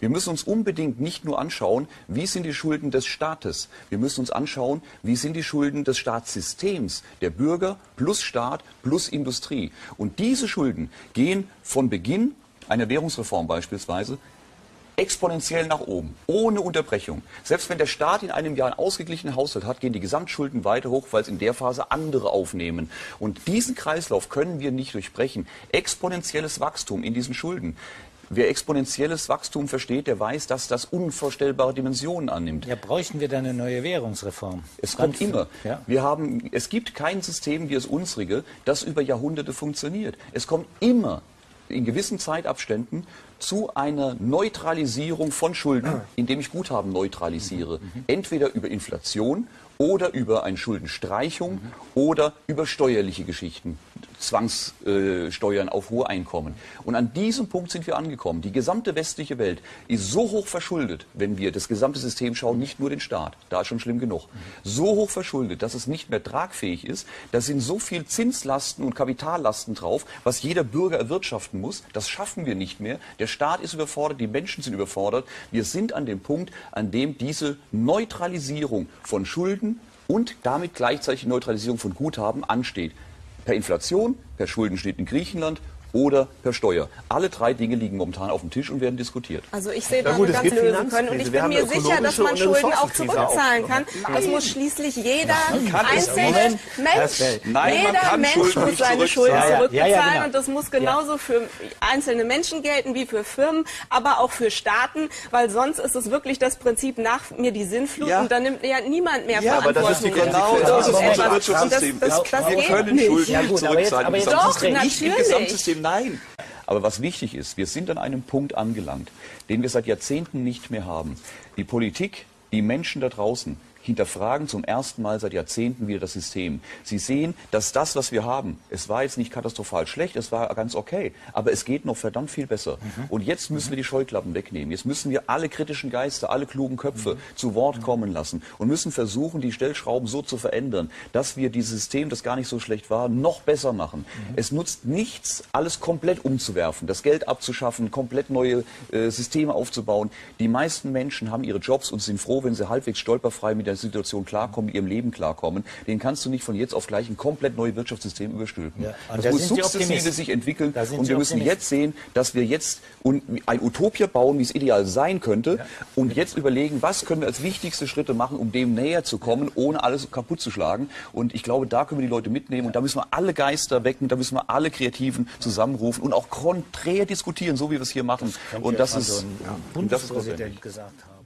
Wir müssen uns unbedingt nicht nur anschauen, wie sind die Schulden des Staates. Wir müssen uns anschauen, wie sind die Schulden des Staatssystems, der Bürger plus Staat plus Industrie. Und diese Schulden gehen von Beginn einer Währungsreform beispielsweise exponentiell nach oben, ohne Unterbrechung. Selbst wenn der Staat in einem Jahr einen ausgeglichenen Haushalt hat, gehen die Gesamtschulden weiter hoch, weil es in der Phase andere aufnehmen. Und diesen Kreislauf können wir nicht durchbrechen. Exponentielles Wachstum in diesen Schulden. Wer exponentielles Wachstum versteht, der weiß, dass das unvorstellbare Dimensionen annimmt. Ja, bräuchten wir dann eine neue Währungsreform? Es kommt immer. Ja? Wir haben, es gibt kein System wie das unsrige, das über Jahrhunderte funktioniert. Es kommt immer in gewissen Zeitabständen zu einer Neutralisierung von Schulden, indem ich Guthaben neutralisiere. Entweder über Inflation oder über eine Schuldenstreichung oder über steuerliche Geschichten. Zwangssteuern auf hohe Einkommen. Und an diesem Punkt sind wir angekommen. Die gesamte westliche Welt ist so hoch verschuldet, wenn wir das gesamte System schauen, nicht nur den Staat, da ist schon schlimm genug, so hoch verschuldet, dass es nicht mehr tragfähig ist. Da sind so viel Zinslasten und Kapitallasten drauf, was jeder Bürger erwirtschaften muss. Das schaffen wir nicht mehr. Der Staat ist überfordert, die Menschen sind überfordert. Wir sind an dem Punkt, an dem diese Neutralisierung von Schulden und damit gleichzeitig Neutralisierung von Guthaben ansteht per Inflation, per Schuldenschnitt in Griechenland oder per Steuer. Alle drei Dinge liegen momentan auf dem Tisch und werden diskutiert. Also ich sehe da ja, eine ganze Lösung können und ich bin mir sicher, dass man Schulden auch zurückzahlen kann. Nein. Das muss schließlich jeder einzelne Mensch, Nein, jeder Mensch Schulden muss seine Schulden ja, zurückbezahlen ja, ja, genau. und das muss genauso für einzelne Menschen gelten wie für Firmen, aber auch für Staaten, weil sonst ist es wirklich das Prinzip nach mir die Sinnflut und dann nimmt ja niemand mehr ja, Verantwortung. Aber das ist die genau das ist unser Wirtschaftssystem. Das, das, das, wir können Schulden nicht zurückzahlen. Doch, natürlich nein. Aber was wichtig ist, wir sind an einem Punkt angelangt, den wir seit Jahrzehnten nicht mehr haben. Die Politik, die Menschen da draußen, hinterfragen zum ersten Mal seit Jahrzehnten wieder das System. Sie sehen, dass das, was wir haben, es war jetzt nicht katastrophal schlecht, es war ganz okay, aber es geht noch verdammt viel besser. Mhm. Und jetzt müssen wir die Scheuklappen wegnehmen. Jetzt müssen wir alle kritischen Geister, alle klugen Köpfe mhm. zu Wort kommen lassen und müssen versuchen, die Stellschrauben so zu verändern, dass wir dieses System, das gar nicht so schlecht war, noch besser machen. Mhm. Es nutzt nichts, alles komplett umzuwerfen, das Geld abzuschaffen, komplett neue äh, Systeme aufzubauen. Die meisten Menschen haben ihre Jobs und sind froh, wenn sie halbwegs stolperfrei mit der Situation klarkommen, mit ihrem Leben klarkommen, den kannst du nicht von jetzt auf gleich ein komplett neues Wirtschaftssystem überstülpen. Ja, das da muss sukzessive sich entwickeln und wir müssen jetzt sehen, dass wir jetzt ein Utopia bauen, wie es ideal sein könnte ja. und jetzt überlegen, was können wir als wichtigste Schritte machen, um dem näher zu kommen, ohne alles kaputt zu schlagen. Und ich glaube, da können wir die Leute mitnehmen und da müssen wir alle Geister wecken, da müssen wir alle Kreativen zusammenrufen und auch konträr diskutieren, so wie wir es hier machen. Das und das ist, so ein Bundespräsident gesagt haben.